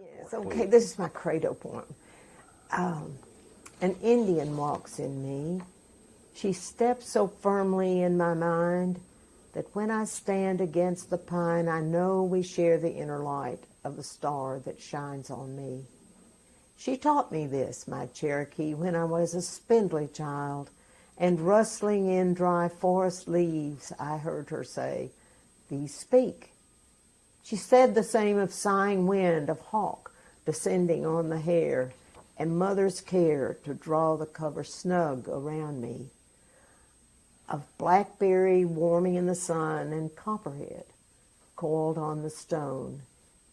Yes, okay, this is my credo poem. Um, an Indian walks in me. She steps so firmly in my mind that when I stand against the pine, I know we share the inner light of the star that shines on me. She taught me this, my Cherokee, when I was a spindly child, and rustling in dry forest leaves, I heard her say, These speak. She said the same of sighing wind, of hawk descending on the hair, and mother's care to draw the cover snug around me, of blackberry warming in the sun, and copperhead coiled on the stone.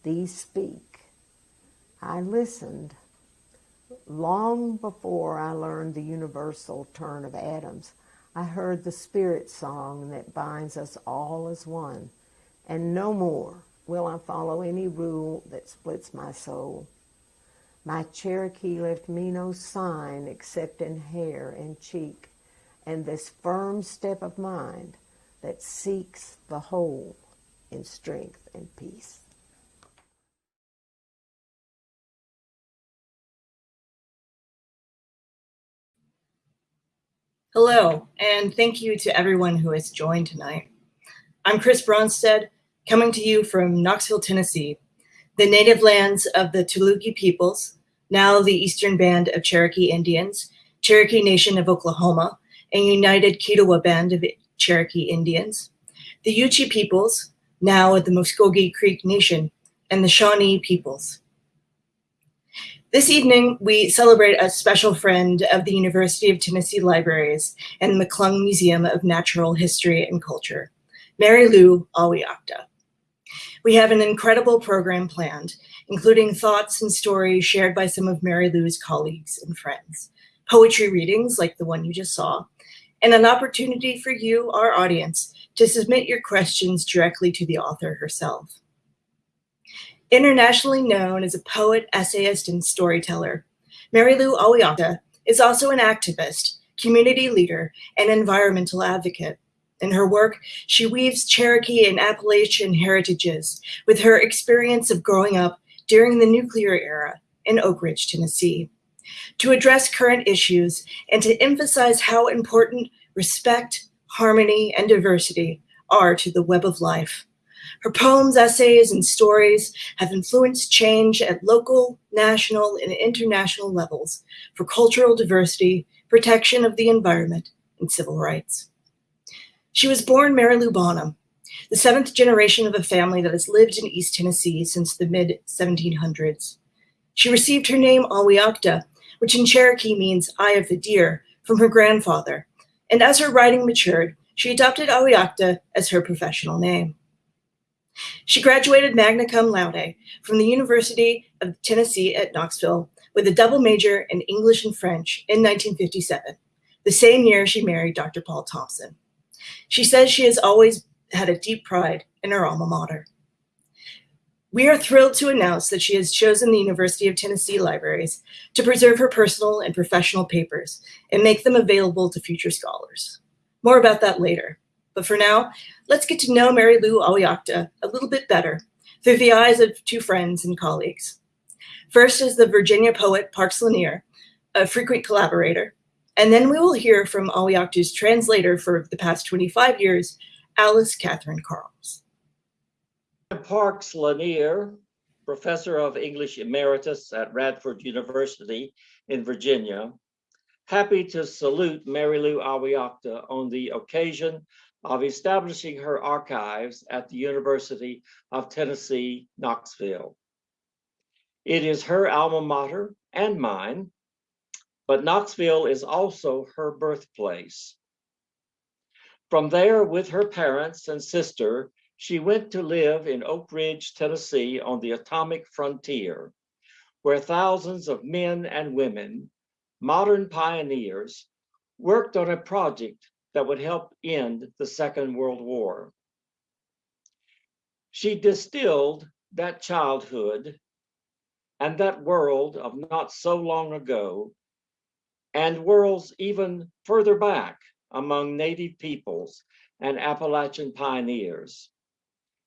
These speak. I listened long before I learned the universal turn of atoms. I heard the spirit song that binds us all as one, and no more will I follow any rule that splits my soul. My Cherokee left me no sign except in hair and cheek, and this firm step of mind that seeks the whole in strength and peace. Hello, and thank you to everyone who has joined tonight. I'm Chris Bronstead, coming to you from Knoxville, Tennessee, the native lands of the Toluque peoples, now the Eastern Band of Cherokee Indians, Cherokee Nation of Oklahoma, and United Keetoowah Band of Cherokee Indians, the Yuchi peoples, now at the Muscogee Creek Nation, and the Shawnee peoples. This evening, we celebrate a special friend of the University of Tennessee Libraries and the McClung Museum of Natural History and Culture, Mary Lou Awiakta. We have an incredible program planned, including thoughts and stories shared by some of Mary Lou's colleagues and friends, poetry readings like the one you just saw, and an opportunity for you, our audience, to submit your questions directly to the author herself. Internationally known as a poet, essayist, and storyteller, Mary Lou Awiakta is also an activist, community leader, and environmental advocate. In her work, she weaves Cherokee and Appalachian heritages with her experience of growing up during the nuclear era in Oak Ridge, Tennessee, to address current issues and to emphasize how important respect, harmony, and diversity are to the web of life. Her poems, essays, and stories have influenced change at local, national, and international levels for cultural diversity, protection of the environment, and civil rights. She was born Mary Lou Bonham, the seventh generation of a family that has lived in East Tennessee since the mid 1700s. She received her name Awiakta, which in Cherokee means eye of the deer, from her grandfather. And as her writing matured, she adopted Awiakta as her professional name. She graduated magna cum laude from the University of Tennessee at Knoxville with a double major in English and French in 1957, the same year she married Dr. Paul Thompson. She says she has always had a deep pride in her alma mater. We are thrilled to announce that she has chosen the University of Tennessee libraries to preserve her personal and professional papers and make them available to future scholars. More about that later. But for now, let's get to know Mary Lou Awiakta a little bit better through the eyes of two friends and colleagues. First is the Virginia poet Parks Lanier, a frequent collaborator, and then we will hear from Awiakta's translator for the past 25 years, Alice Catherine Carls. Parks Lanier, professor of English emeritus at Radford University in Virginia, happy to salute Mary Lou Awiakta on the occasion of establishing her archives at the University of Tennessee, Knoxville. It is her alma mater and mine, but Knoxville is also her birthplace. From there, with her parents and sister, she went to live in Oak Ridge, Tennessee on the atomic frontier, where thousands of men and women, modern pioneers, worked on a project that would help end the Second World War. She distilled that childhood and that world of not so long ago and worlds even further back among native peoples and Appalachian pioneers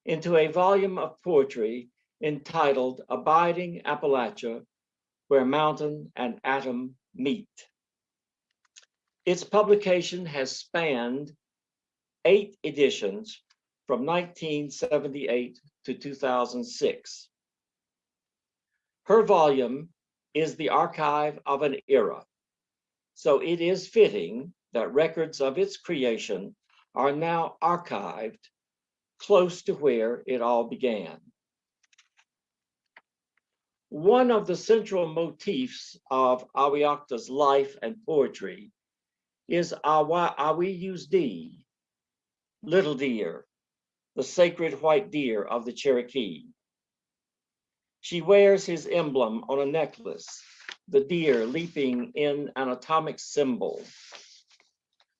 into a volume of poetry entitled Abiding Appalachia, Where Mountain and Atom Meet. Its publication has spanned eight editions from 1978 to 2006. Her volume is the archive of an era, so it is fitting that records of its creation are now archived close to where it all began. One of the central motifs of Awiakta's life and poetry is Awa D, little deer, the sacred white deer of the Cherokee. She wears his emblem on a necklace, the deer leaping in an atomic symbol.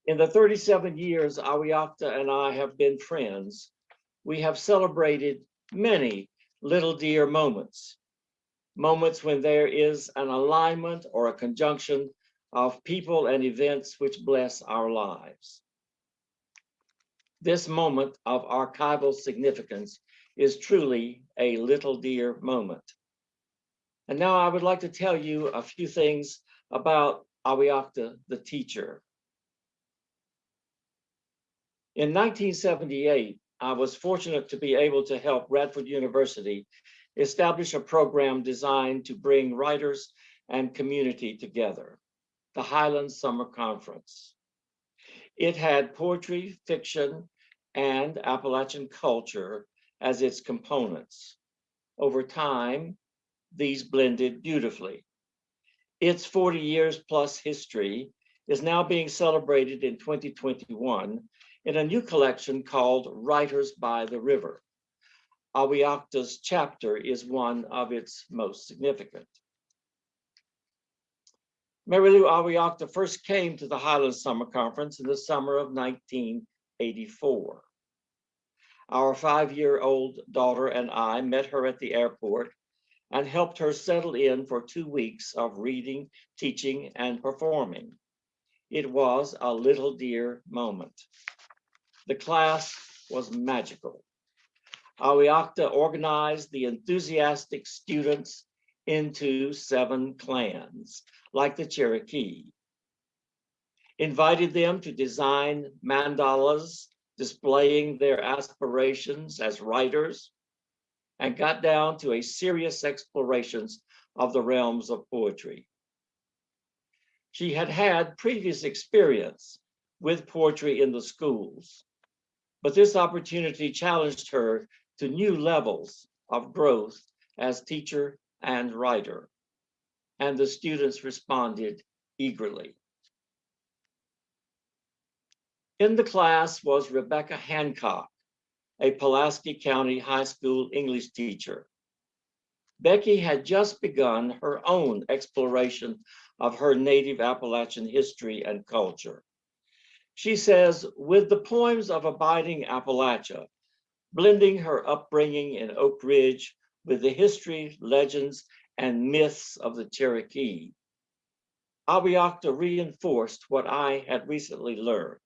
In the 37 years Awiakta and I have been friends, we have celebrated many little deer moments, moments when there is an alignment or a conjunction of people and events which bless our lives. This moment of archival significance is truly a little deer moment. And now I would like to tell you a few things about Awiakta, the teacher. In 1978, I was fortunate to be able to help Radford University establish a program designed to bring writers and community together, the Highlands Summer Conference. It had poetry, fiction, and Appalachian culture as its components. Over time, these blended beautifully. Its 40 years plus history is now being celebrated in 2021 in a new collection called Writers by the River. Awiakta's chapter is one of its most significant. Mary Lou Awiakta first came to the Highlands Summer Conference in the summer of 1984. Our five-year-old daughter and I met her at the airport and helped her settle in for two weeks of reading, teaching, and performing. It was a little deer moment. The class was magical. Awiakta organized the enthusiastic students into seven clans, like the Cherokee. Invited them to design mandalas displaying their aspirations as writers, and got down to a serious explorations of the realms of poetry. She had had previous experience with poetry in the schools, but this opportunity challenged her to new levels of growth as teacher and writer, and the students responded eagerly. In the class was Rebecca Hancock, a Pulaski County High School English teacher. Becky had just begun her own exploration of her native Appalachian history and culture. She says, with the poems of Abiding Appalachia, blending her upbringing in Oak Ridge with the history, legends, and myths of the Cherokee, Awiakta reinforced what I had recently learned.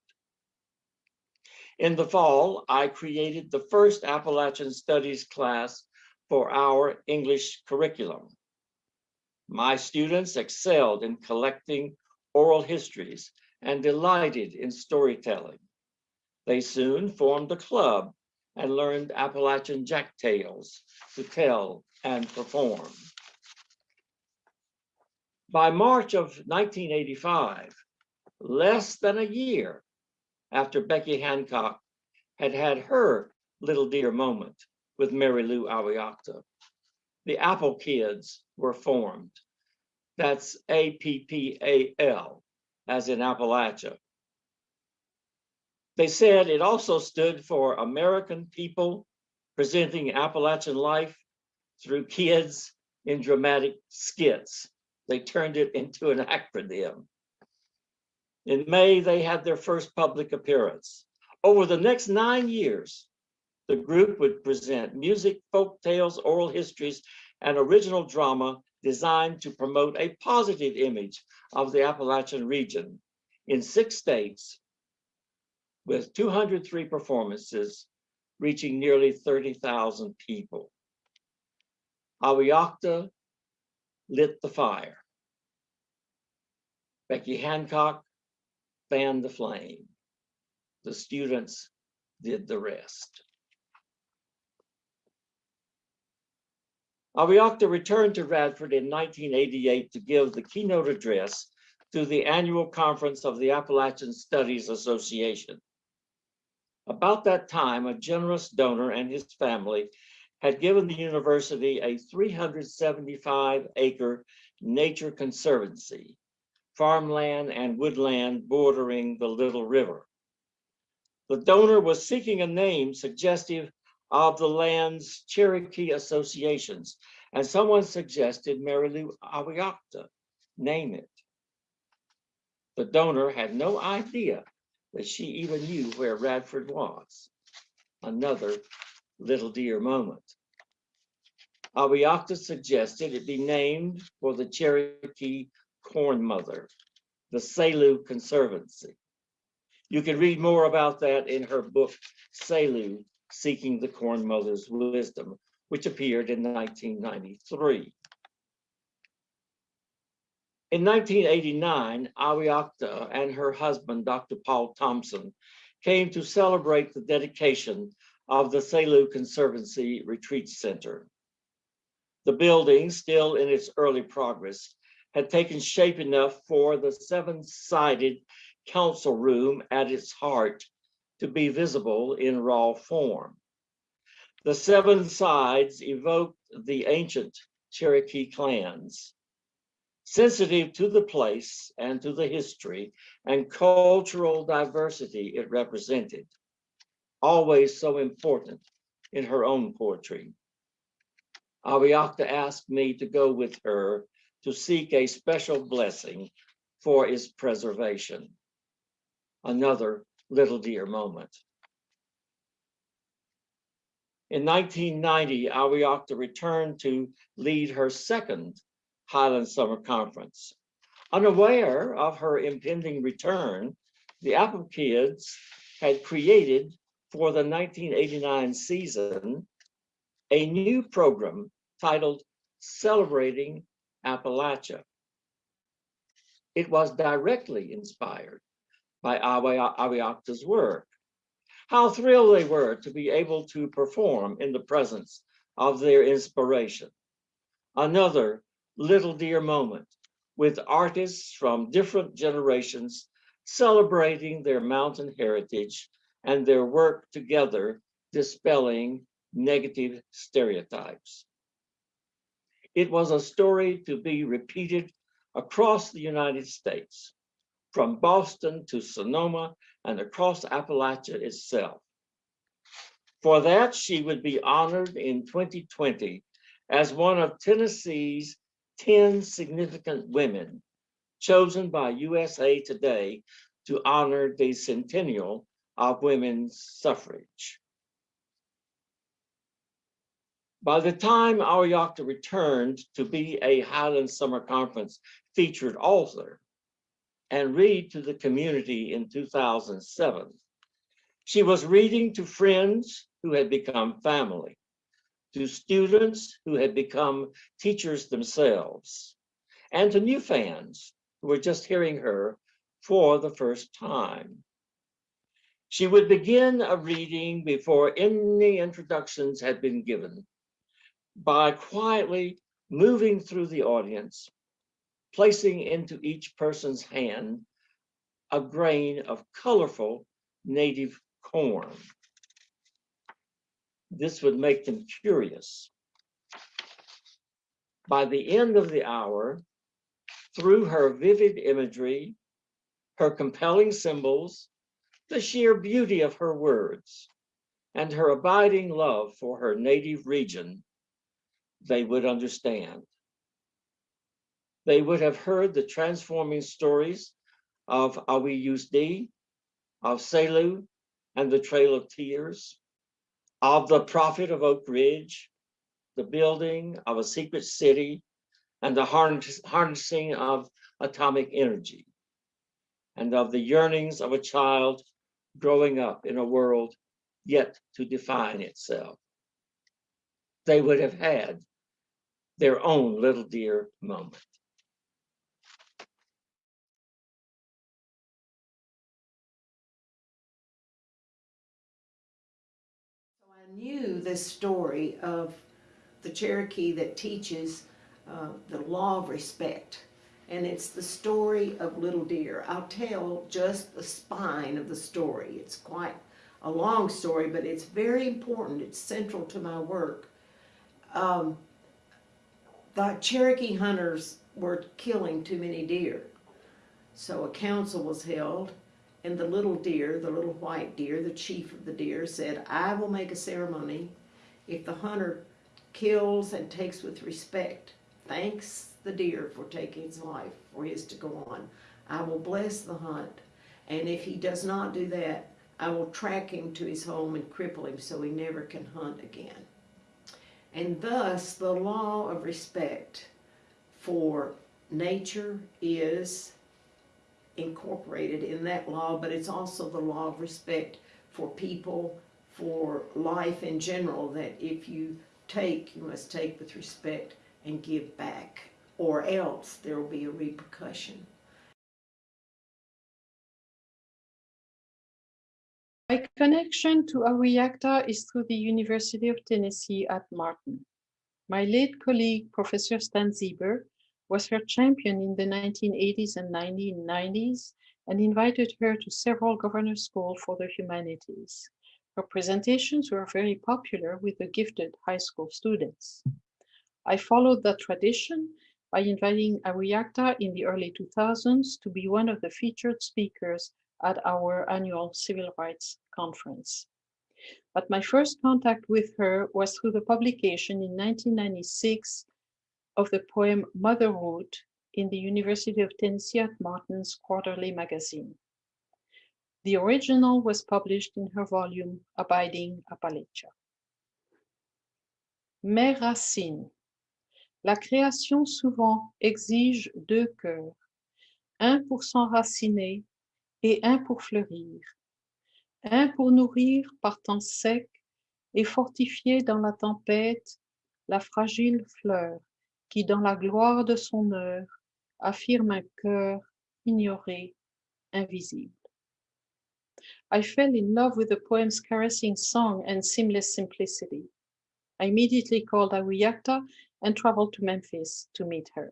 In the fall, I created the first Appalachian Studies class for our English curriculum. My students excelled in collecting oral histories and delighted in storytelling. They soon formed a club and learned Appalachian Jack tales to tell and perform. By March of 1985, less than a year after Becky Hancock had had her little deer moment with Mary Lou Awiakta, the Apple Kids were formed. That's A-P-P-A-L, as in Appalachia. They said it also stood for American people presenting Appalachian life through kids in dramatic skits. They turned it into an acronym. In May, they had their first public appearance. Over the next nine years, the group would present music, folk tales, oral histories, and original drama designed to promote a positive image of the Appalachian region in six states with 203 performances reaching nearly 30,000 people. Awiakta lit the fire. Becky Hancock fanned the flame. The students did the rest. Awiakta returned to Radford in 1988 to give the keynote address to the annual conference of the Appalachian Studies Association. About that time, a generous donor and his family had given the university a 375 acre nature conservancy, farmland and woodland bordering the Little River. The donor was seeking a name suggestive of the land's Cherokee associations, and someone suggested Mary Lou Awiakta, name it. The donor had no idea that she even knew where Radford was. Another little deer moment. Awiakta suggested it be named for the Cherokee Corn Mother, the Selu Conservancy. You can read more about that in her book, Selu, Seeking the Corn Mother's Wisdom, which appeared in 1993. In 1989, Awiakta and her husband, Dr. Paul Thompson, came to celebrate the dedication of the Selu Conservancy Retreat Center. The building, still in its early progress, had taken shape enough for the seven-sided council room at its heart to be visible in raw form. The seven sides evoked the ancient Cherokee clans, sensitive to the place and to the history and cultural diversity it represented, always so important in her own poetry. Awiakta asked me to go with her to seek a special blessing for its preservation. Another little deer moment. In 1990, Awiakta returned to lead her second Highland Summer Conference. Unaware of her impending return, the Apple Kids had created for the 1989 season a new program titled Celebrating Appalachia. It was directly inspired by Awiakta's work. How thrilled they were to be able to perform in the presence of their inspiration. Another little deer moment with artists from different generations celebrating their mountain heritage and their work together dispelling negative stereotypes. It was a story to be repeated across the United States, from Boston to Sonoma and across Appalachia itself. For that, she would be honored in 2020 as one of Tennessee's 10 significant women chosen by USA Today to honor the centennial of women's suffrage. By the time Awiakta returned to be a Highland Summer Conference featured author and read to the community in 2007, she was reading to friends who had become family, to students who had become teachers themselves, and to new fans who were just hearing her for the first time. She would begin a reading before any introductions had been given by quietly moving through the audience, placing into each person's hand a grain of colorful native corn. This would make them curious. By the end of the hour, through her vivid imagery, her compelling symbols, the sheer beauty of her words, and her abiding love for her native region, they would understand. They would have heard the transforming stories of Awi Yusdi, of Selu and the Trail of Tears, of the Prophet of Oak Ridge, the building of a secret city, and the harnessing of atomic energy, and of the yearnings of a child growing up in a world yet to define itself. They would have had their own little deer moment. I knew this story of the Cherokee that teaches uh, the law of respect. And it's the story of Little Deer. I'll tell just the spine of the story. It's quite a long story, but it's very important. It's central to my work. Um, the Cherokee hunters were killing too many deer. So a council was held, and the little deer, the little white deer, the chief of the deer, said, I will make a ceremony if the hunter kills and takes with respect, thanks the deer for taking his life, for his to go on. I will bless the hunt, and if he does not do that, I will track him to his home and cripple him so he never can hunt again. And thus, the law of respect for nature is incorporated in that law, but it's also the law of respect for people, for life in general, that if you take, you must take with respect and give back, or else there will be a repercussion. My connection to Awiakta is through the University of Tennessee at Martin. My late colleague, Professor Stan Zieber, was her champion in the 1980s and 1990s and invited her to several governor schools for the humanities. Her presentations were very popular with the gifted high school students. I followed that tradition by inviting Awiakta in the early 2000s to be one of the featured speakers at our annual civil rights conference. But my first contact with her was through the publication in 1996 of the poem Motherhood in the University of Tennessee at Martin's quarterly magazine. The original was published in her volume Abiding Appalachia. Mes racines. La création souvent exige deux cœurs, un pour s'enraciner et un pour fleurir, un pour nourrir par temps sec et fortifier dans la tempête la fragile fleur qui dans la gloire de son heure affirme un cœur ignoré, invisible. I fell in love with the poem's caressing song and seamless simplicity. I immediately called Awiyakta and traveled to Memphis to meet her.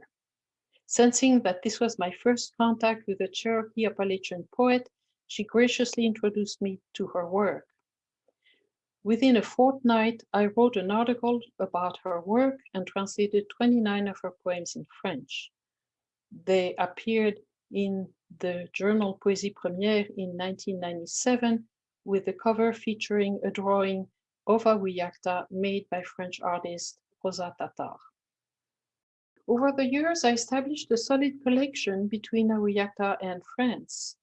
Sensing that this was my first contact with a Cherokee Appalachian poet, she graciously introduced me to her work. Within a fortnight, I wrote an article about her work and translated 29 of her poems in French. They appeared in the journal Poésie Première in 1997 with the cover featuring a drawing of Awiakta made by French artist Rosa Tatar. Over the years, I established a solid collection between Awiakta and France.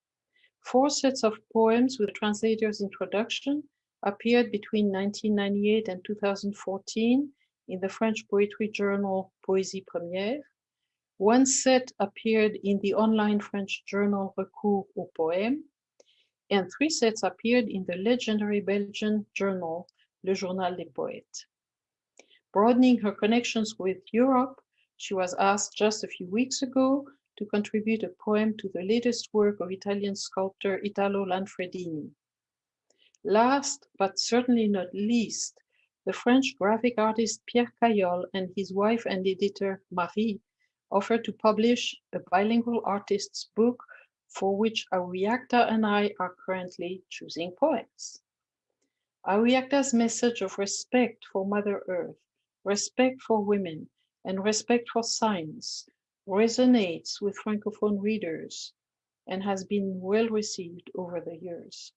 Four sets of poems with translator's introduction appeared between 1998 and 2014 in the French poetry journal Poésie Première. One set appeared in the online French journal Recours aux Poèmes, and three sets appeared in the legendary Belgian journal Le Journal des Poètes. Broadening her connections with Europe, she was asked just a few weeks ago to contribute a poem to the latest work of Italian sculptor Italo Lanfredini. Last, but certainly not least, the French graphic artist Pierre Cayol and his wife and editor Marie offered to publish a bilingual artist's book for which Awiakta and I are currently choosing poems. Awiakta's message of respect for Mother Earth, respect for women, and respect for science resonates with Francophone readers and has been well received over the years.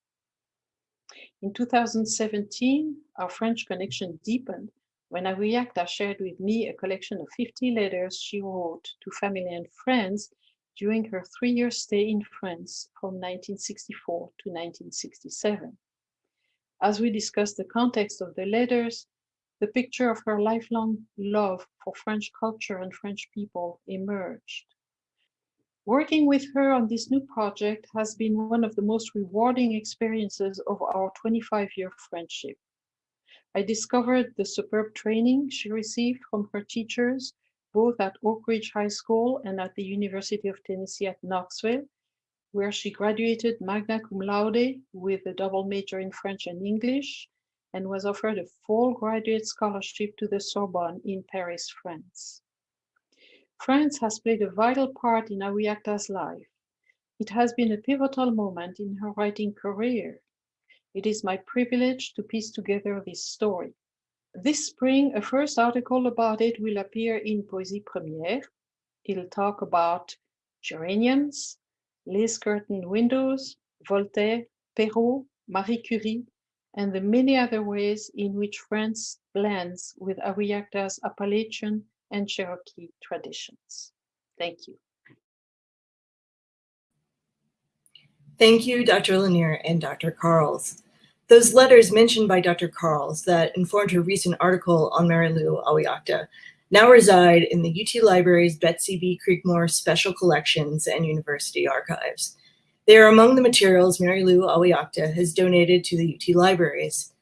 In 2017, our French connection deepened when Awiakta shared with me a collection of 50 letters she wrote to family and friends during her three-year stay in France from 1964 to 1967. As we discussed the context of the letters, the picture of her lifelong love for French culture and French people emerged. Working with her on this new project has been one of the most rewarding experiences of our 25-year friendship. I discovered the superb training she received from her teachers both at Oak Ridge High School and at the University of Tennessee at Knoxville, where she graduated magna cum laude with a double major in French and English and was offered a full graduate scholarship to the Sorbonne in Paris, France. France has played a vital part in Awiakta's life. It has been a pivotal moment in her writing career. It is my privilege to piece together this story. This spring, a first article about it will appear in Poésie Première. It'll talk about geraniums, lace curtain windows, Voltaire, Perrault, Marie Curie, and the many other ways in which France blends with Awiakta's Appalachian and Cherokee traditions. Thank you. Thank you, Dr. Lanier and Dr. Carls. Those letters mentioned by Dr. Carls that informed her recent article on Mary Lou Awiakta now reside in the UT Library's Betsy B. Creekmore Special Collections and University Archives. They are among the materials Mary Lou Awiakta has donated to the UT Libraries.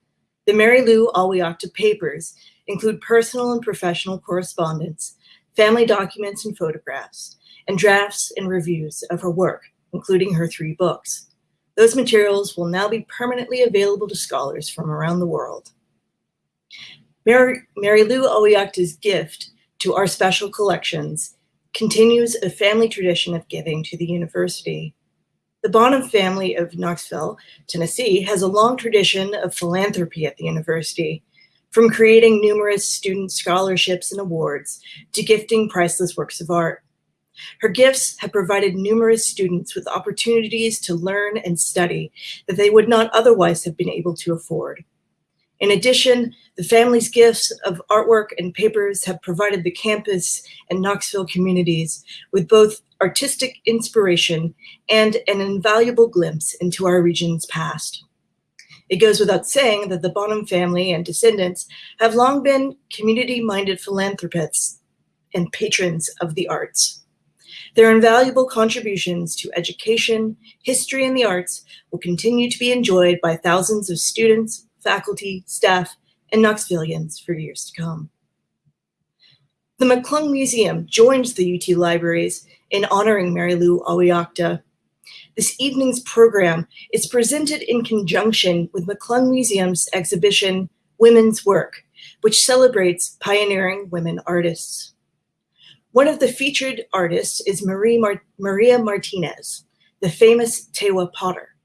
The Mary Lou Awiakta papers include personal and professional correspondence, family documents and photographs, and drafts and reviews of her work, including her three books. Those materials will now be permanently available to scholars from around the world. Mary, Mary Lou Awiakta's gift to our special collections continues a family tradition of giving to the university. The Bonham family of Knoxville, Tennessee, has a long tradition of philanthropy at the university, from creating numerous student scholarships and awards to gifting priceless works of art. Her gifts have provided numerous students with opportunities to learn and study that they would not otherwise have been able to afford. In addition, the family's gifts of artwork and papers have provided the campus and Knoxville communities with both artistic inspiration and an invaluable glimpse into our region's past. It goes without saying that the Bonham family and descendants have long been community-minded philanthropists and patrons of the arts. Their invaluable contributions to education, history, and the arts will continue to be enjoyed by thousands of students, faculty, staff, and Knoxvillians for years to come. The McClung Museum joins the UT Libraries in honoring Mary Lou Awiakta. This evening's program is presented in conjunction with McClung Museum's exhibition, Women's Work, which celebrates pioneering women artists. One of the featured artists is Marie Mar Maria Martinez, the famous Tewa potter.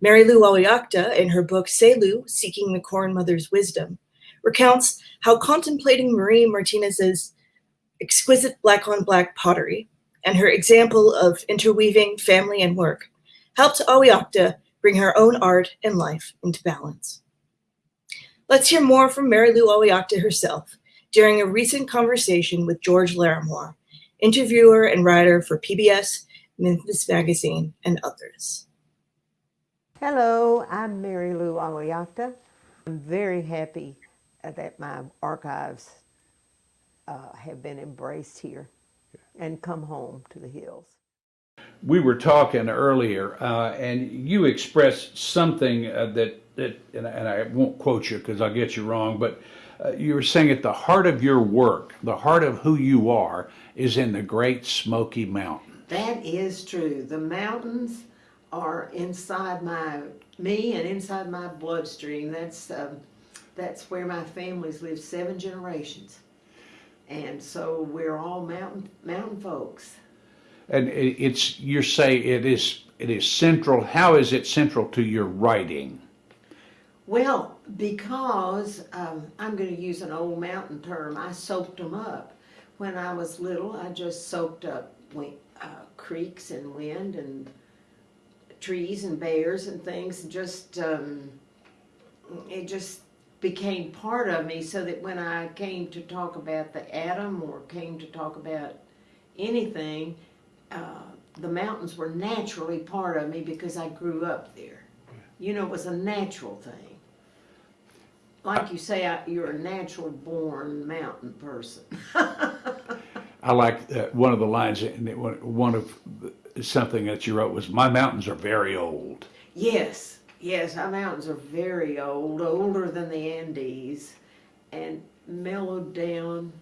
Mary Lou Awiakta, in her book Selu, Seeking the Corn Mother's Wisdom, recounts how contemplating Marie Martinez's exquisite black on black pottery and her example of interweaving family and work helped Awiakta bring her own art and life into balance. Let's hear more from Mary Lou Awiakta herself during a recent conversation with George Larimore, interviewer and writer for PBS, Memphis Magazine, and others. Hello, I'm Mary Lou Awiakta. I'm very happy that my archives uh, have been embraced here and come home to the hills. We were talking earlier, uh, and you expressed something uh, that that, and, and I won't quote you because I'll get you wrong, but uh, you were saying at the heart of your work, the heart of who you are, is in the Great Smoky Mountain. That is true. The mountains are inside my me and inside my bloodstream. That's um, that's where my family's lived seven generations, and so we're all mountain mountain folks. And it's you say it is it is central. How is it central to your writing? Well, because um, I'm going to use an old mountain term, I soaked them up. When I was little, I just soaked up uh, creeks and wind and trees and bears and things, and just um, it just became part of me. So that when I came to talk about the atom or came to talk about anything, uh, the mountains were naturally part of me because I grew up there. You know, it was a natural thing like you say, I- you're a natural born mountain person. I like uh, one of the lines, and one one of the- something that you wrote was, "My mountains are very old." yes, yes, our mountains are very old, older than the Andes, and mellowed down,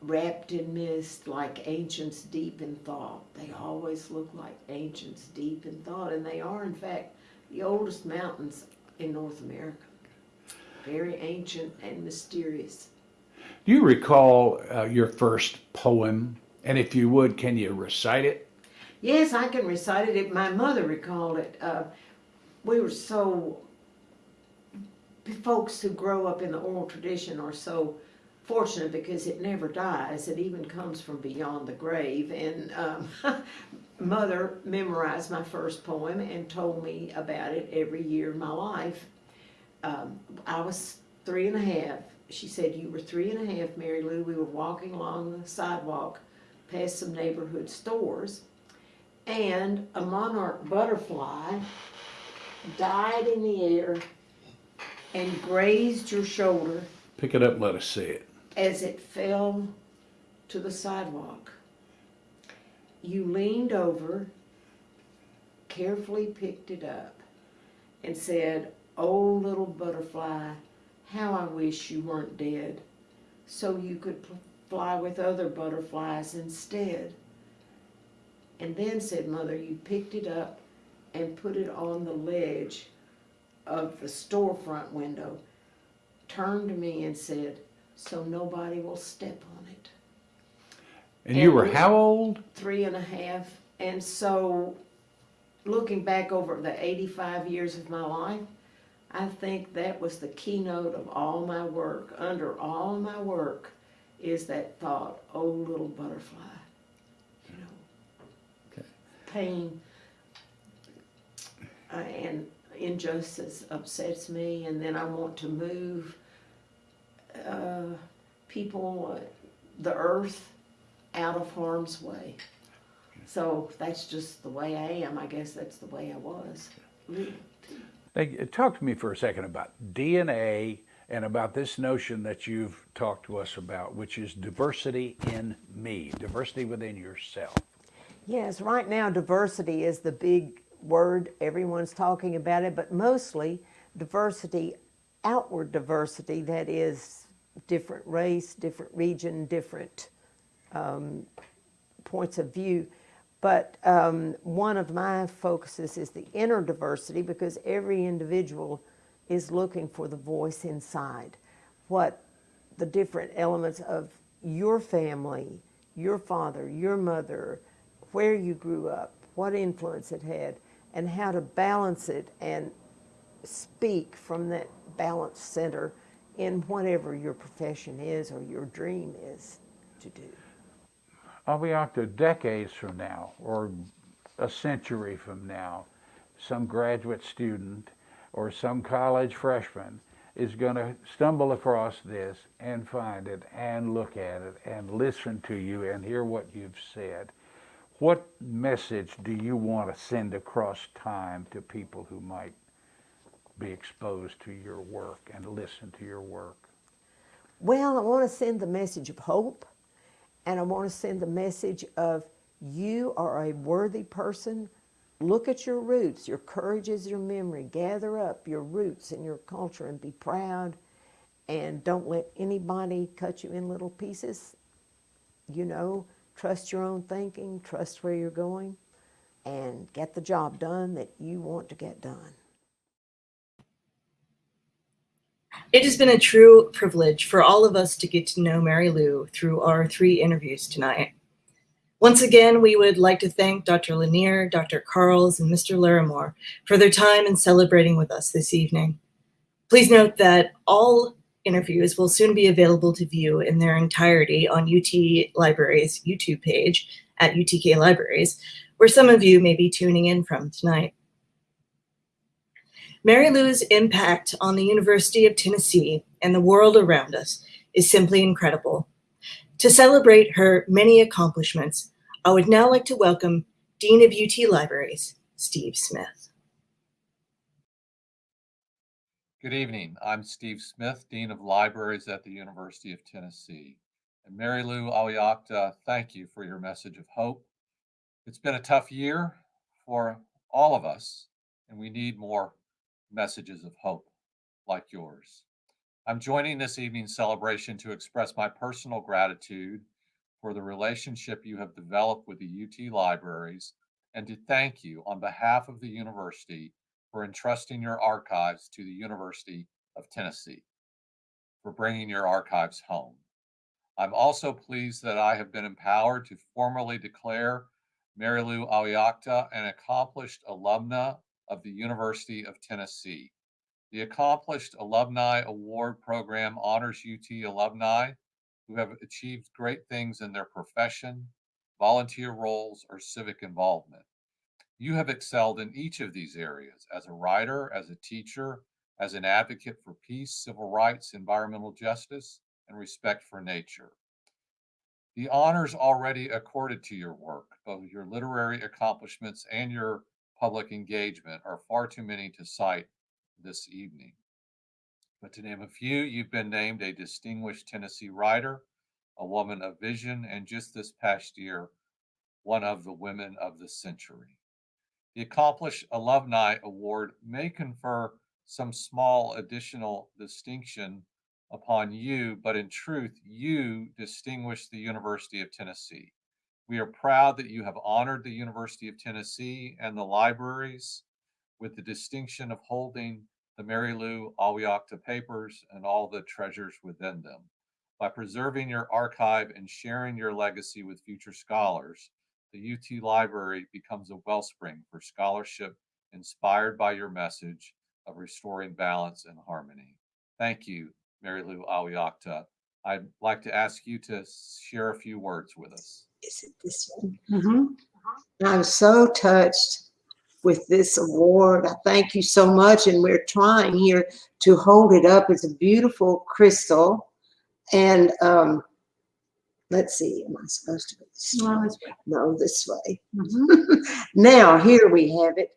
wrapped in mist like ancients deep in thought. They always look like ancients deep in thought, and they are, in fact, the oldest mountains in North America. Very ancient and mysterious. Do you recall uh, your first poem? And if you would, can you recite it? Yes, I can recite it. it my mother recalled it. Uh, we were so, folks who grow up in the oral tradition are so fortunate because it never dies. It even comes from beyond the grave. And um, mother memorized my first poem and told me about it every year of my life. Um, I was three and a half. She said, You were three and a half, Mary Lou. We were walking along the sidewalk past some neighborhood stores, and a monarch butterfly died in the air and grazed your shoulder Pick it up and let us see it. as it fell to the sidewalk. You leaned over, carefully picked it up, and said, Oh, little butterfly, how I wish you weren't dead, so you could pl- fly with other butterflies instead. And then, said Mother, you picked it up and put it on the ledge of the storefront window, turned to me and said, So nobody will step on it. And you were how old? Three and a half. And so, looking back over the 85 years of my life, I think that was the keynote of all my work. Under all my work is that thought, oh, little butterfly. You know, Okay. pain uh, and injustice upsets me, and then I want to move uh, people, uh, the earth, out of harm's way. So that's just the way I am. I guess that's the way I was. Now, talk to me for a second about DNA and about this notion that you've talked to us about, which is diversity in me, diversity within yourself. Yes, right now diversity is the big word. Everyone's talking about it, but mostly diversity, outward diversity, that is different race, different region, different um, points of view. But um, one of my focuses is the inner diversity because every individual is looking for the voice inside. What the different elements of your family, your father, your mother, where you grew up, what influence it had, and how to balance it and speak from that balanced center in whatever your profession is or your dream is to do. I'll be out to decades from now or a century from now, some graduate student or some college freshman is going to stumble across this and find it and look at it and listen to you and hear what you've said. What message do you want to send across time to people who might be exposed to your work and listen to your work? Well, I want to send the message of hope, and I want to send the message of you are a worthy person. Look at your roots. Your courage is your memory. Gather up your roots and your culture and be proud. And don't let anybody cut you in little pieces. You know, trust your own thinking, trust where you're going, and get the job done that you want to get done. It has been a true privilege for all of us to get to know Mary Lou through our three interviews tonight. Once again, we would like to thank Dr. Lanier, Dr. Carls, and Mr. Larimore for their time in celebrating with us this evening. Please note that all interviews will soon be available to view in their entirety on UT Libraries YouTube page at UTK Libraries, where some of you may be tuning in from tonight. Mary Lou's impact on the University of Tennessee and the world around us is simply incredible. To celebrate her many accomplishments, I would now like to welcome Dean of UT Libraries, Steve Smith. Good evening. I'm Steve Smith, Dean of Libraries at the University of Tennessee. And Mary Lou Awiakta, thank you for your message of hope. It's been a tough year for all of us, and we need more messages of hope like yours. I'm joining this evening's celebration to express my personal gratitude for the relationship you have developed with the UT libraries and to thank you on behalf of the university for entrusting your archives to the University of Tennessee, for bringing your archives home. I'm also pleased that I have been empowered to formally declare Mary Lou Awiakta an accomplished alumna of the University of Tennessee. The Accomplished Alumni Award Program honors UT alumni who have achieved great things in their profession, volunteer roles, or civic involvement. You have excelled in each of these areas as a writer, as a teacher, as an advocate for peace, civil rights, environmental justice, and respect for nature. The honors already accorded to your work, both your literary accomplishments and your public engagement, are far too many to cite this evening. But to name a few, you've been named a distinguished Tennessee writer, a woman of vision, and just this past year, one of the women of the century. The Accomplished Alumni Award may confer some small additional distinction upon you, but in truth, you distinguish the University of Tennessee. We are proud that you have honored the University of Tennessee and the libraries with the distinction of holding the Mary Lou Awiakta papers and all the treasures within them. By preserving your archive and sharing your legacy with future scholars, the UT Library becomes a wellspring for scholarship inspired by your message of restoring balance and harmony. Thank you, Mary Lou Awiakta. I'd like to ask you to share a few words with us. Is it this one? I'm so touched with this award. I thank you so much. And we're trying here to hold it up. It's a beautiful crystal. And um, let's see, am I supposed to? go this way? No, this way. now, here we have it.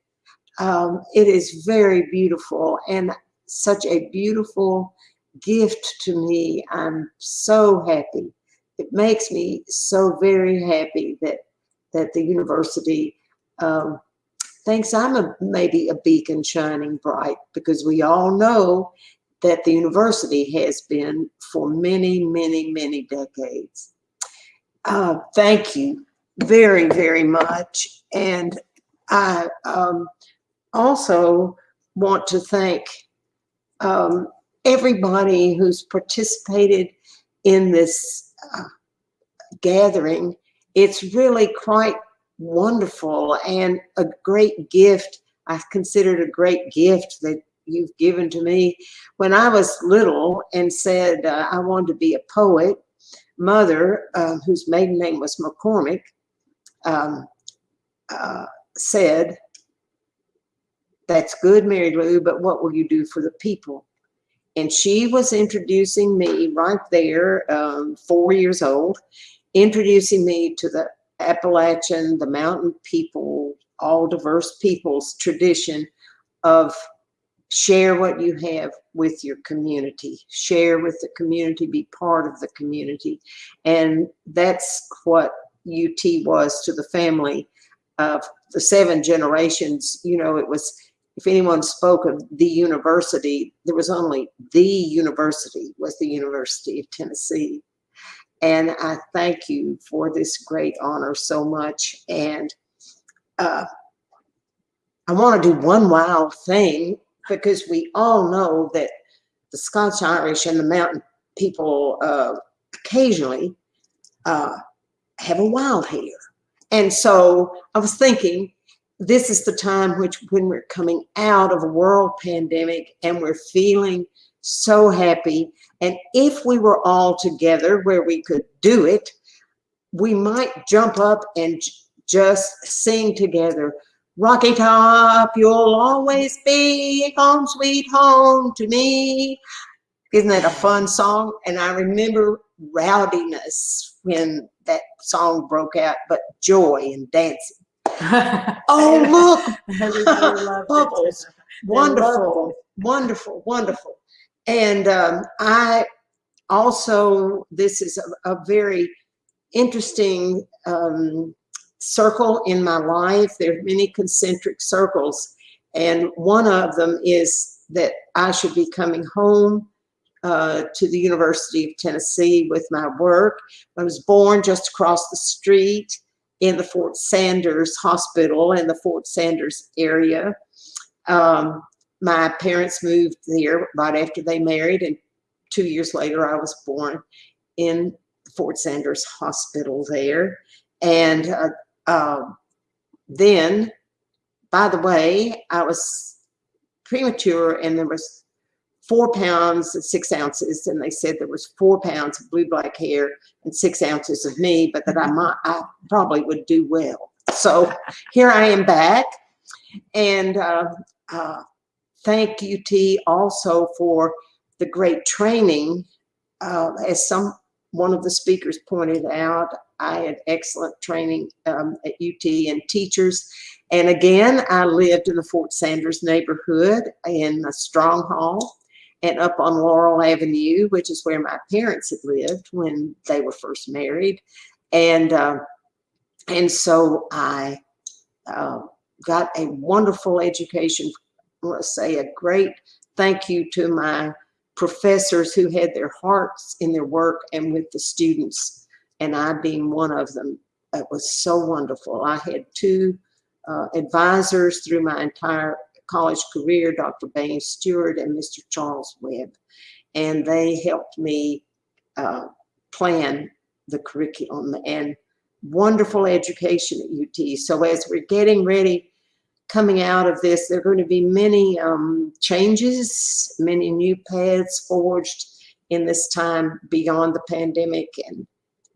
Um, it is very beautiful and such a beautiful gift to me. I'm so happy. It makes me so very happy that that the university um, thinks I'm a, maybe a beacon shining bright because we all know that the university has been for many, many, many decades. Uh, thank you very, very much. And I um, also want to thank um, everybody who's participated in this uh, gathering. It's really quite wonderful and a great gift. I consider it a great gift that you've given to me. When I was little and said uh, I wanted to be a poet, mother, uh, whose maiden name was McCormick, um, uh, said, that's good, Mary Lou, but what will you do for the people? And she was introducing me right there, um, four years old, introducing me to the Appalachian, the mountain people, all diverse peoples tradition of share what you have with your community, share with the community, be part of the community. And that's what UT was to the family of the seven generations. You know, it was, if anyone spoke of the university, there was only the university was the University of Tennessee. And I thank you for this great honor so much. And uh, I want to do one wild thing because we all know that the Scotch Irish and the mountain people uh, occasionally uh, have a wild hair. And so I was thinking, this is the time which when we're coming out of a world pandemic and we're feeling so happy. And if we were all together where we could do it, we might jump up and just sing together. Rocky Top, you'll always be home sweet home to me. Isn't that a fun song? And I remember rowdiness when that song broke out, but joy and dancing. oh, look, bubbles. Wonderful, wonderful, wonderful. And um, I also, this is a, a very interesting um, circle in my life. There are many concentric circles. And one of them is that I should be coming home uh, to the University of Tennessee with my work. I was born just across the street in the Fort Sanders Hospital in the Fort Sanders area. Um, my parents moved there right after they married, and two years later, I was born in Fort Sanders Hospital there. And uh, um, then, by the way, I was premature, and there was four pounds and six ounces, and they said there was four pounds of blue black hair and six ounces of me, but that I might, I probably would do well. So here I am back, and uh, uh, thank UT also for the great training. Uh, as some one of the speakers pointed out, I had excellent training um, at UT and teachers. And again, I lived in the Fort Sanders neighborhood in a strong hall and up on Laurel Avenue, which is where my parents had lived when they were first married. And, uh, and so I uh, got a wonderful education. I want say a great thank you to my professors who had their hearts in their work and with the students, and I being one of them. It was so wonderful. I had two uh, advisors through my entire college career, Dr. Baines Stewart and Mr. Charles Webb, and they helped me uh, plan the curriculum and wonderful education at UT. So as we're getting ready, coming out of this, there are going to be many um, changes, many new paths forged in this time beyond the pandemic and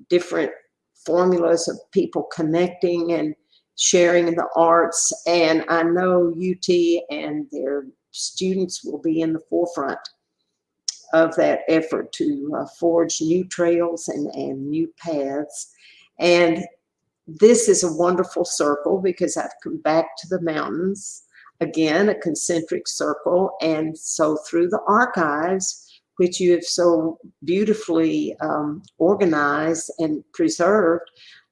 different formulas of people connecting and sharing in the arts. And I know UT and their students will be in the forefront of that effort to uh, forge new trails and, and new paths. And this is a wonderful circle because I've come back to the mountains, again, a concentric circle. And so through the archives, which you have so beautifully um, organized and preserved,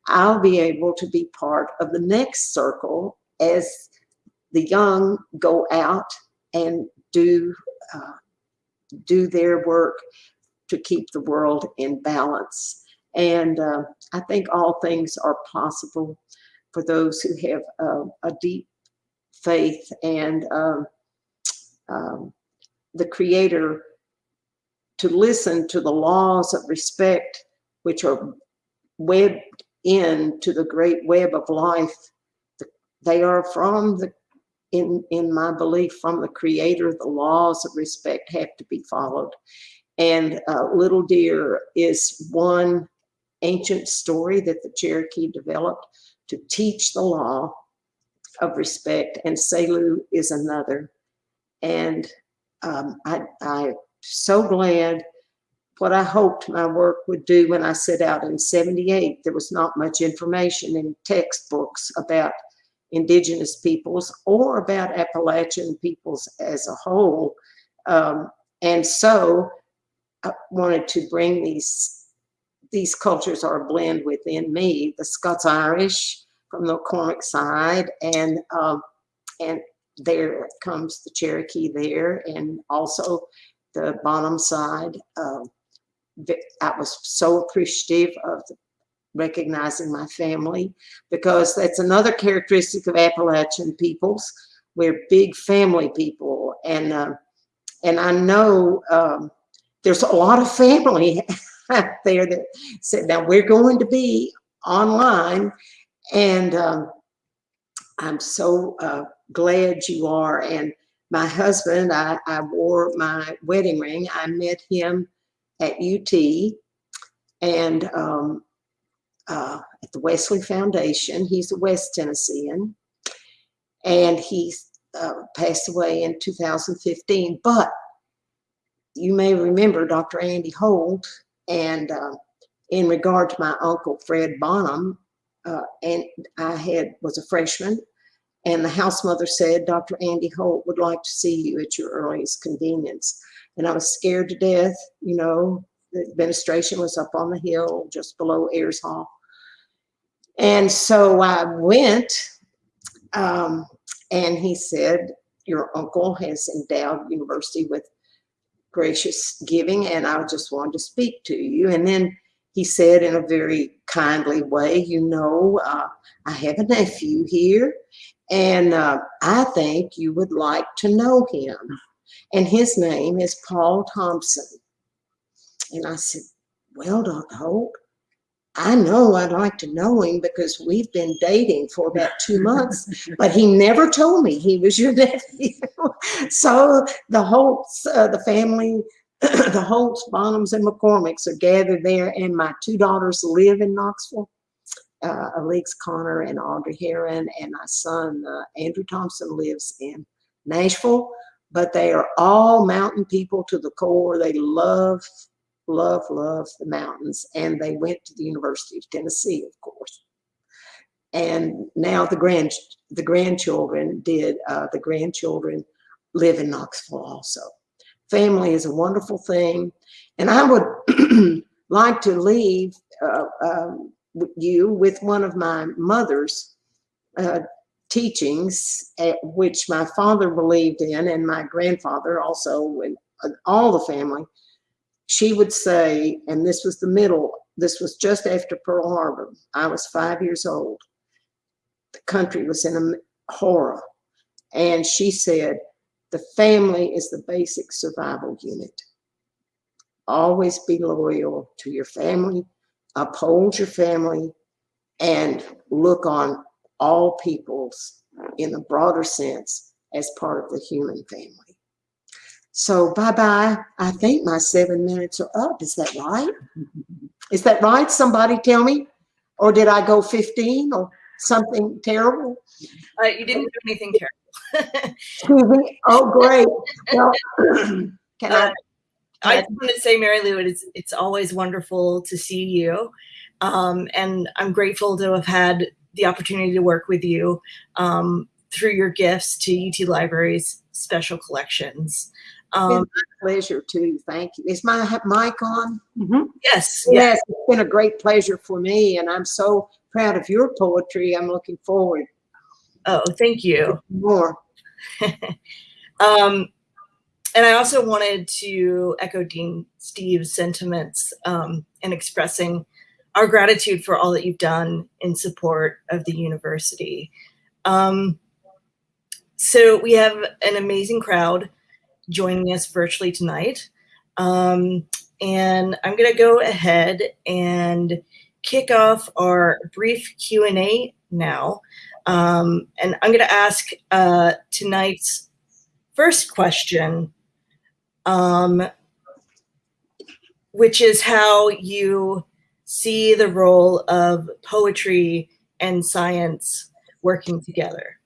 I'll be able to be part of the next circle as the young go out and do uh, do their work to keep the world in balance. And uh, I think all things are possible for those who have uh, a deep faith and um, um, the Creator to listen to the laws of respect, which are webbed in to the great web of life. They are from the, in, in my belief, from the Creator. The laws of respect have to be followed. And uh, Little Deer is one ancient story that the Cherokee developed to teach the law of respect, and Selu is another. And um, I, I'm so glad what I hoped my work would do when I set out in 78. There was not much information in textbooks about indigenous peoples or about Appalachian peoples as a whole. Um, and so I wanted to bring these these cultures are a blend within me, the Scots-Irish from the Cormac side, and um, and there comes the Cherokee there, and also the Bonham side. Um, I was so appreciative of recognizing my family because that's another characteristic of Appalachian peoples. We're big family people, and uh, and I know um, there's a lot of family out there that said, now we're going to be online. And um, I'm so uh, glad you are. And my husband, I, I wore my wedding ring. I met him at UT and um, uh, at the Wesley Foundation. He's a West Tennessean. And he uh, passed away in 2015. But you may remember Dr. Andy Holt and uh, in regard to my uncle Fred Bonham, uh, and I had was a freshman, and the house mother said, Dr. Andy Holt would like to see you at your earliest convenience. And I was scared to death, you know, the administration was up on the hill just below Ayers Hall. And so I went, um, and he said, your uncle has endowed university with gracious giving, and I just wanted to speak to you. And then he said in a very kindly way, you know, uh, I have a nephew here, and uh, I think you would like to know him. And his name is Paul Thompson. And I said, well, Dr. Holt, I know I'd like to know him because we've been dating for about two months, but he never told me he was your nephew. so the Holts, uh, the family, the Holts, Bonhams, and McCormicks are gathered there, and my two daughters live in Knoxville. Uh, Alex Connor and Audrey Heron, and my son uh, Andrew Thompson lives in Nashville. But they are all mountain people to the core. They love love, love the mountains. And they went to the University of Tennessee, of course. And now the grand the grandchildren did, uh, the grandchildren live in Knoxville also. Family is a wonderful thing. And I would like to leave uh, um, you with one of my mother's uh, teachings, at which my father believed in, and my grandfather also, and uh, all the family she would say, and this was the middle, this was just after Pearl Harbor. I was five years old. The country was in a horror. And she said, the family is the basic survival unit. Always be loyal to your family, uphold your family, and look on all peoples in the broader sense as part of the human family. So bye-bye. I think my seven minutes are up. Is that right? Is that right? Somebody tell me? Or did I go 15 or something terrible? Uh, you didn't do anything terrible. Excuse me. Oh, great. Well, can I? I just want to say, Mary Lou, it is, it's always wonderful to see you. Um, and I'm grateful to have had the opportunity to work with you um, through your gifts to UT Libraries Special Collections. It's Um, been my pleasure too. Thank you. Is my mic on? yes, yes. Yes, it's been a great pleasure for me, and I'm so proud of your poetry. I'm looking forward Oh, thank you. more. Um, and I also wanted to echo Dean Steve's sentiments um, in expressing our gratitude for all that you've done in support of the university. Um, so we have an amazing crowd joining us virtually tonight. Um, and I'm going to go ahead and kick off our brief Q&A now. Um, and I'm going to ask uh, tonight's first question, um, which is how you see the role of poetry and science working together.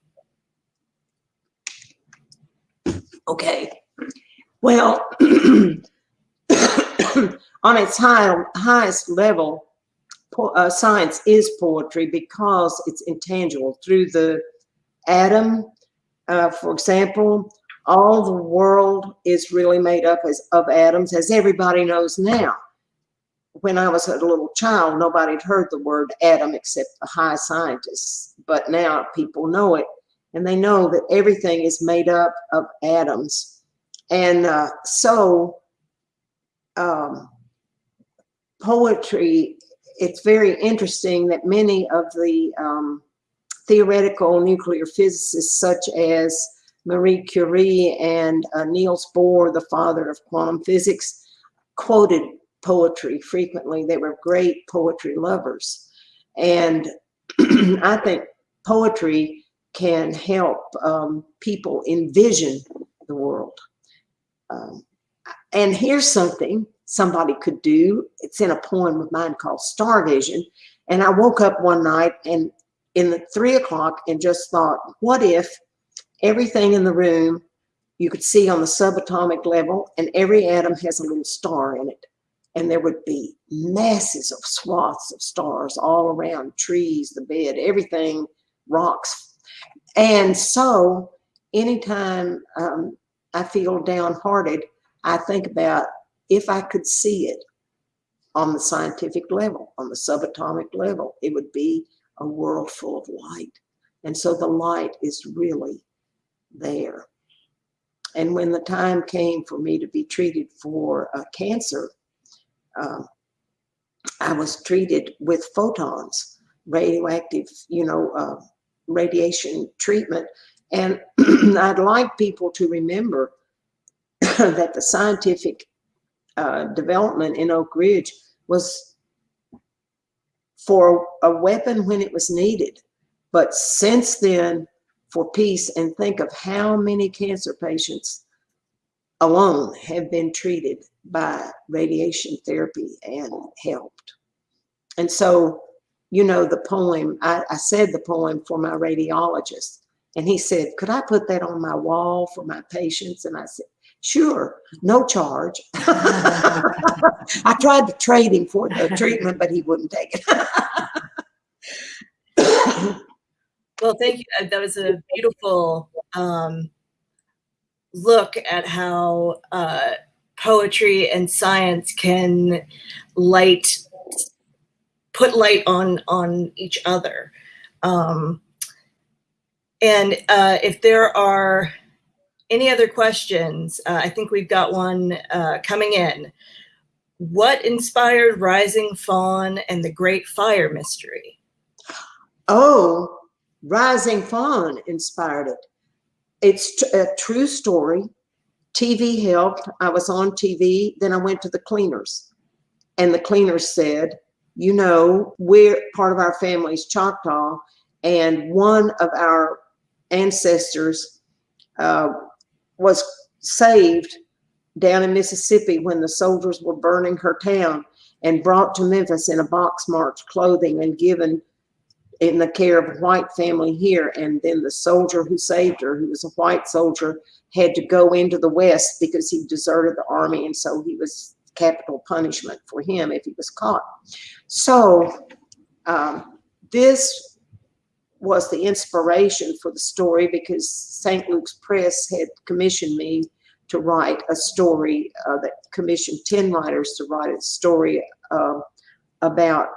Okay. Well, on its high, highest level, uh, science is poetry because it's intangible through the atom. Uh, for example, all the world is really made up as, of atoms, as everybody knows now. When I was a little child, nobody had heard the word atom except the high scientists. But now people know it, and they know that everything is made up of atoms. And uh, so, um, poetry, it's very interesting that many of the um, theoretical nuclear physicists, such as Marie Curie and uh, Niels Bohr, the father of quantum physics, quoted poetry frequently. They were great poetry lovers. And I think poetry can help um, people envision the world. Um, and here's something somebody could do. It's in a poem of mine called Star Vision. And I woke up one night and in the three o'clock and just thought, what if everything in the room you could see on the subatomic level and every atom has a little star in it. And there would be masses of swaths of stars all around trees, the bed, everything, rocks. And so anytime um, I feel downhearted, I think about if I could see it on the scientific level, on the subatomic level, it would be a world full of light. And so the light is really there. And when the time came for me to be treated for uh, cancer, um, I was treated with photons, radioactive, you know, uh, radiation treatment. And I'd like people to remember that the scientific uh, development in Oak Ridge was for a weapon when it was needed. But since then, for peace, and think of how many cancer patients alone have been treated by radiation therapy and helped. And so, you know, the poem, I, I said the poem for my radiologist, and he said, Could I put that on my wall for my patients? And I said, Sure, no charge. I tried to trade him for the treatment, but he wouldn't take it. Well, thank you. Uh, That was a beautiful um, look at how uh, poetry and science can light, put light on on each other. Um, and uh, if there are any other questions, uh, I think we've got one uh, coming in. What inspired Rising Fawn and the Great Fire Mystery? Oh, Rising Fawn inspired it. It's a true story. TV helped. I was on TV. Then I went to the cleaners, and the cleaners said, "You know, we're part of our family's Choctaw, and one of our ancestors uh, was saved down in Mississippi when the soldiers were burning her town, and brought to Memphis in a box marked clothing and given." In the care of a white family here. And then the soldier who saved her, who was a white soldier, had to go into the West because he deserted the army. And so he was capital punishment for him if he was caught. So um, this was the inspiration for the story because St. Luke's Press had commissioned me to write a story uh, that commissioned 10 writers to write a story uh, about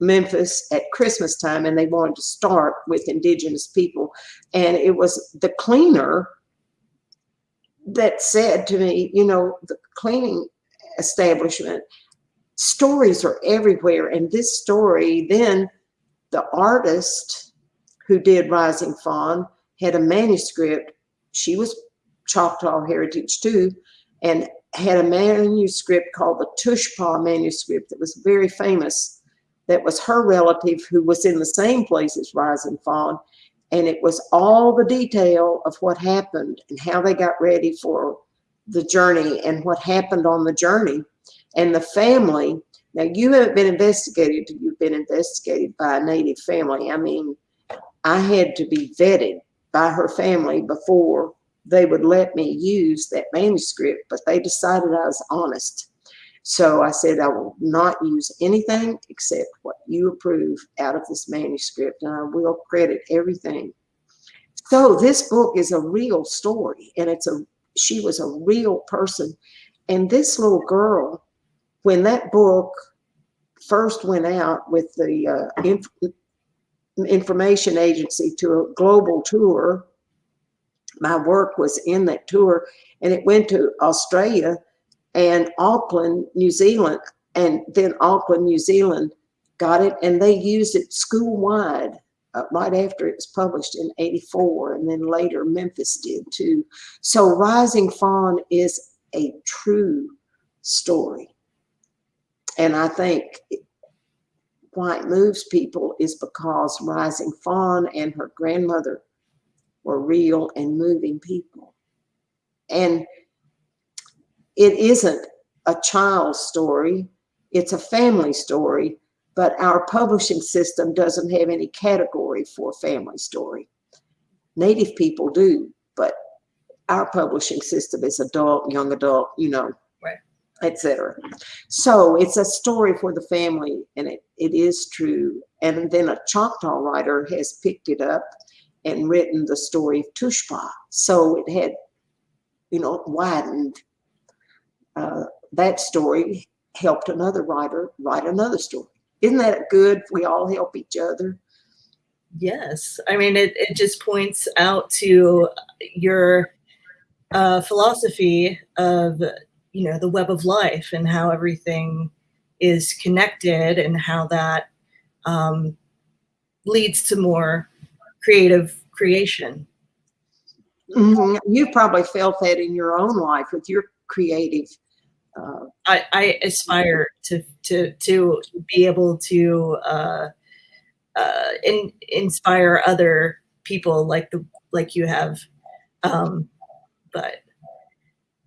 Memphis at Christmas time, and they wanted to start with indigenous people. And it was the cleaner that said to me, you know, the cleaning establishment, stories are everywhere. And this story, then the artist who did Rising Fawn had a manuscript. She was Choctaw heritage too, and had a manuscript called the Tushpaw manuscript that was very famous that was her relative who was in the same place as Rising Fawn. And it was all the detail of what happened and how they got ready for the journey and what happened on the journey. And the family, now you haven't been investigated, you've been investigated by a native family. I mean, I had to be vetted by her family before they would let me use that manuscript, but they decided I was honest. So I said, I will not use anything except what you approve out of this manuscript, and I will credit everything. So this book is a real story, and it's a she was a real person. And this little girl, when that book first went out with the uh, inf information agency to a global tour, my work was in that tour, and it went to Australia and Auckland, New Zealand, and then Auckland, New Zealand got it and they used it school wide uh, right after it was published in 84 and then later Memphis did too. So Rising Fawn is a true story. And I think why it moves people is because Rising Fawn and her grandmother were real and moving people. And it isn't a child's story, it's a family story, but our publishing system doesn't have any category for family story. Native people do, but our publishing system is adult, young adult, you know, Right. etc. So it's a story for the family, and it, it is true. And then a Choctaw writer has picked it up and written the story of Tushpa. So it had, you know, widened uh, that story helped another writer write another story. Isn't that good? We all help each other. Yes. I mean, it, it just points out to your uh, philosophy of you know the web of life and how everything is connected and how that um, leads to more creative creation. Mhm. You probably felt that in your own life with your creative. Uh, I, I aspire to to to be able to uh, uh, in, inspire other people like the like you have. Um, but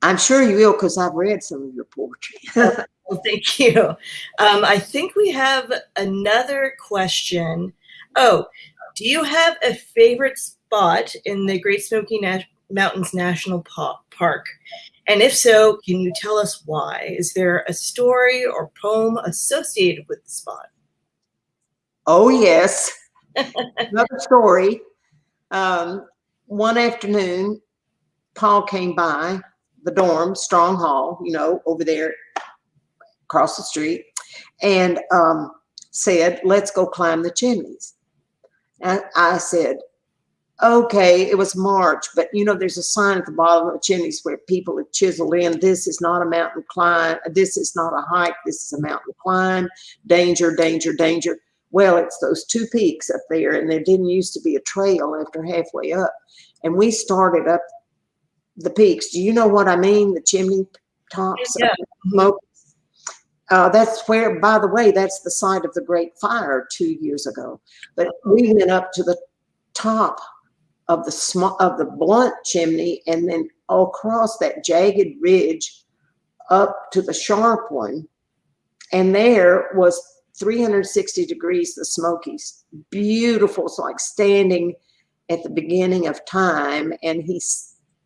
I'm sure you will because I've read some of your poetry. well, thank you. Um, I think we have another question. Oh, do you have a favorite spot in the Great Smoky Na- Mountains National Pa- Park? And if so, can you tell us why? Is there a story or poem associated with the spot? oh, yes. Another story. Um, one afternoon, Paul came by the dorm, Strong Hall, you know, over there across the street, and um, said, Let's go climb the chimneys. And I said, Okay, it was March, but you know, there's a sign at the bottom of the chimneys where people have chiseled in, This is not a mountain climb, this is not a hike, this is a mountain climb, danger, danger, danger. Well, it's those two peaks up there, and there didn't used to be a trail after halfway up. And we started up the peaks. Do you know what I mean? The chimney tops, Yeah. smoke. Uh, that's where, by the way, that's the site of the Great Fire two years ago. But we went up to the top of the small of the blunt chimney, and then all across that jagged ridge up to the sharp one, and there was 360 degrees the Smokies. Beautiful. It's like standing at the beginning of time, and he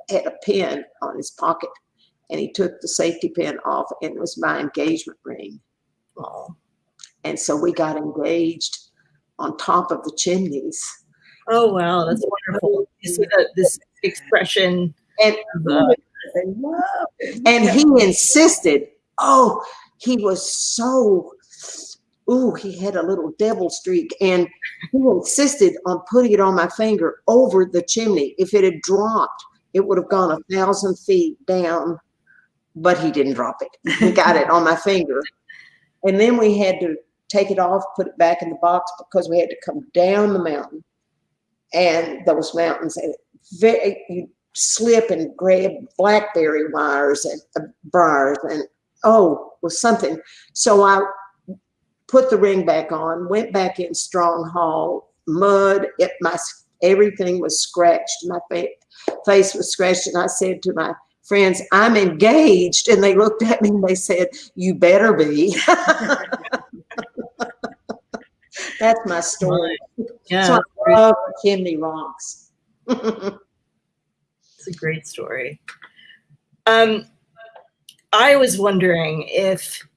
had a pin on his pocket, and he took the safety pin off, and it was my engagement ring. Oh, And so we got engaged on top of the chimneys. oh wow, that's wonderful. You see the, this expression. And of, uh, and he insisted. Oh, he was so. Ooh, he had a little devil streak, and he insisted on putting it on my finger over the chimney. If it had dropped, it would have gone a thousand feet down, but he didn't drop it. He got it on my finger, and then we had to take it off, put it back in the box because we had to come down the mountain, and those mountains, and very you slip and grab blackberry wires and uh, briars and oh was something. So i put the ring back on went back in strong hall mud it my everything was scratched. My fa- face was scratched and i said to my friends i'm engaged. And they looked at me and they said you better be that's my story. Yeah, so i love chimney rocks. It's a great story. Um, I was wondering if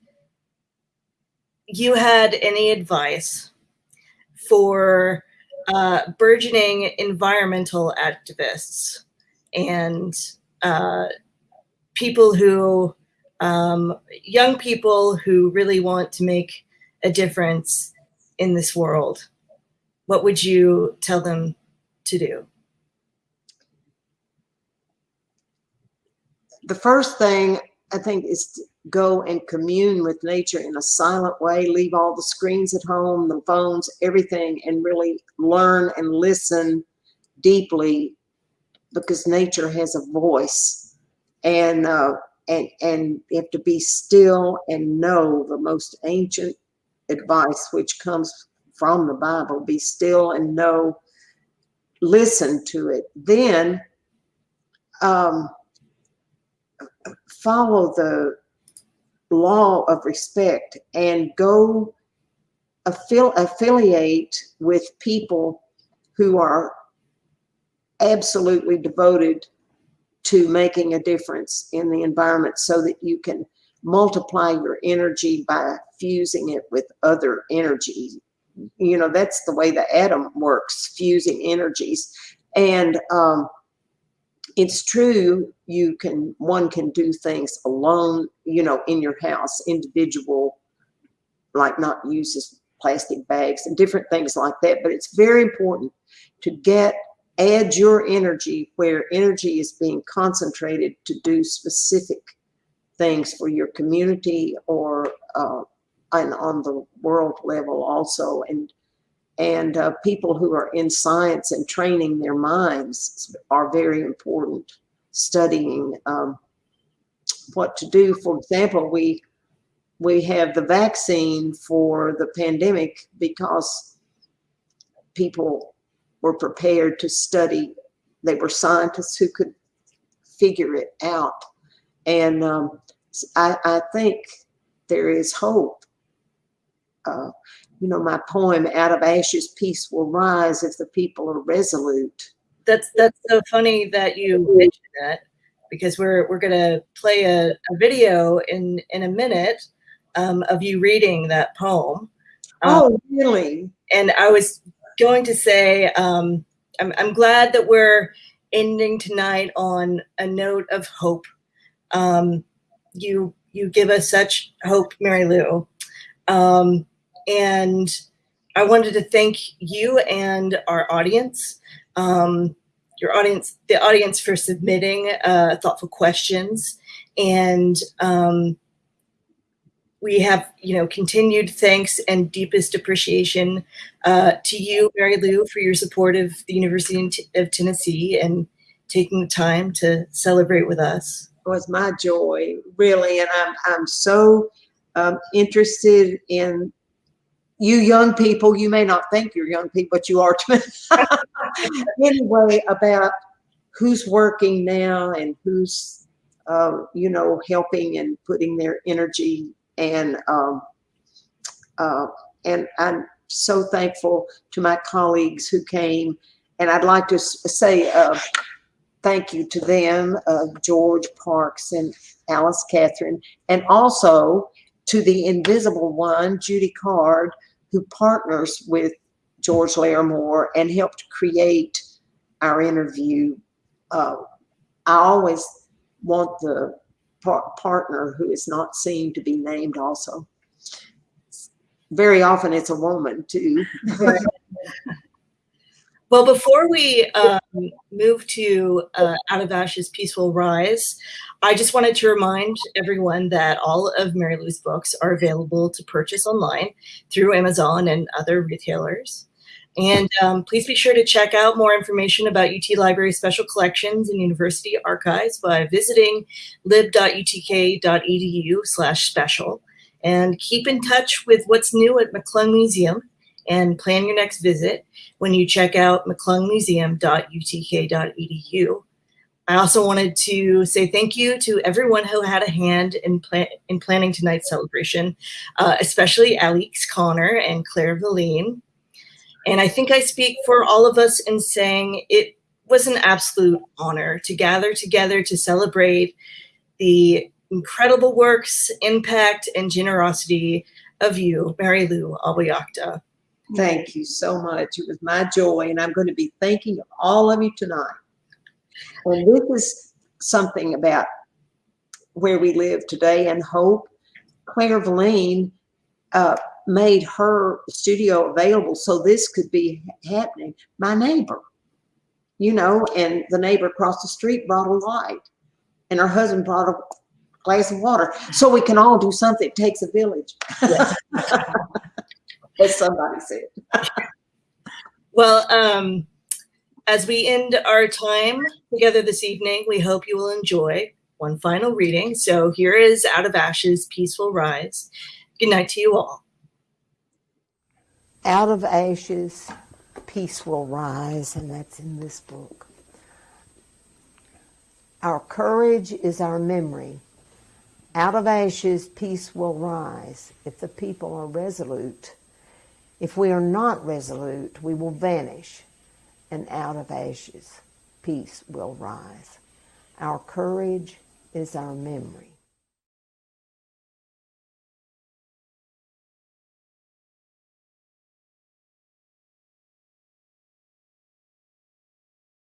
you had any advice for uh, burgeoning environmental activists and uh, people who, um, young people who really want to make a difference in this world. What would you tell them to do? the first thing I think is to go and commune with nature in a silent way, leave all the screens at home, the phones, everything, and really learn and listen deeply because nature has a voice. And uh, and and you have to be still and know the most ancient advice which comes from the Bible. Be still and know, listen to it. Then um, follow the law of respect and go affil- affiliate with people who are absolutely devoted to making a difference in the environment so that you can multiply your energy by fusing it with other energies. You know, that's the way the atom works, fusing energies. And um, it's true you can one can do things alone you know in your house individual like not use plastic bags and different things like that but it's very important to get add your energy where energy is being concentrated to do specific things for your community or uh, and on the world level also. And and uh, people who are in science and training their minds are very important. Studying um, what to do. For example we we have the vaccine for the pandemic because people were prepared to study. They were scientists who could figure it out and um, I, I think there is hope uh, you know, my poem, Out of Ashes, Peace Will Rise if the people are resolute. That's that's so funny that you mentioned that because we're we're gonna play a, a video in in a minute um, of you reading that poem. Um, oh, really? And I was going to say, um, I'm I'm glad that we're ending tonight on a note of hope. Um, you you give us such hope, Mary Lou. Um, and I wanted to thank you and our audience, um, your audience, the audience for submitting uh, thoughtful questions. And um, we have, you know, continued thanks and deepest appreciation uh, to you, Mary Lou, for your support of the University of Tennessee and taking the time to celebrate with us. Was my joy, really. And I'm, I'm so um, interested in you young people, you may not think you're young people, but you are to anyway, about who's working now and who's, uh, you know, helping and putting their energy and, um, uh, and I'm so thankful to my colleagues who came and I'd like to say uh, thank you to them, uh, George Parks and Alice Catherine, and also to the invisible one, Judy Card, who partners with George Larimore and helped create our interview. Uh, I always want the par partner who is not seen to be named also. Very often it's a woman too. Well, before we um, move to uh, Out of Ashes, Peace Will Rise, I just wanted to remind everyone that all of Mary Lou's books are available to purchase online through Amazon and other retailers. And um, please be sure to check out more information about UT Library special collections and university archives by visiting lib.utk.edu slash special. And keep in touch with what's new at McClung Museum and plan your next visit when you check out mcclungmuseum.utk.edu. I also wanted to say thank you to everyone who had a hand in, plan in planning tonight's celebration, uh, especially Alix Connor and Claire Valine. And I think I speak for all of us in saying it was an absolute honor to gather together to celebrate the incredible works, impact, and generosity of you, Mary Lou Awiakta. Thank you so much. It was my joy, and I'm going to be thanking all of you tonight. And this is something about where we live today and hope. Claire Valine uh, made her studio available so this could be happening. My neighbor, you know, and the neighbor across the street brought a light, and her husband brought a glass of water. So we can all do something. It takes a village. Yes. as somebody said. well, um, as we end our time together this evening, we hope you will enjoy one final reading. So here is Out of Ashes, Peace Will Rise. Good night to you all. Out of ashes, peace will rise, and that's in this book. Our courage is our memory. Out of ashes, peace will rise if the people are resolute. If we are not resolute, we will vanish, and out of ashes, peace will rise. Our courage is our memory.